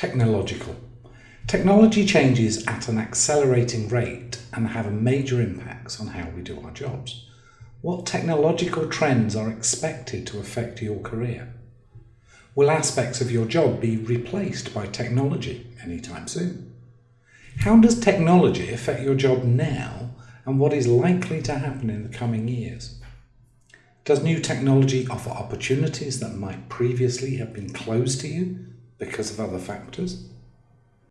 Technological. Technology changes at an accelerating rate and have major impacts on how we do our jobs. What technological trends are expected to affect your career? Will aspects of your job be replaced by technology anytime soon? How does technology affect your job now and what is likely to happen in the coming years? Does new technology offer opportunities that might previously have been closed to you because of other factors?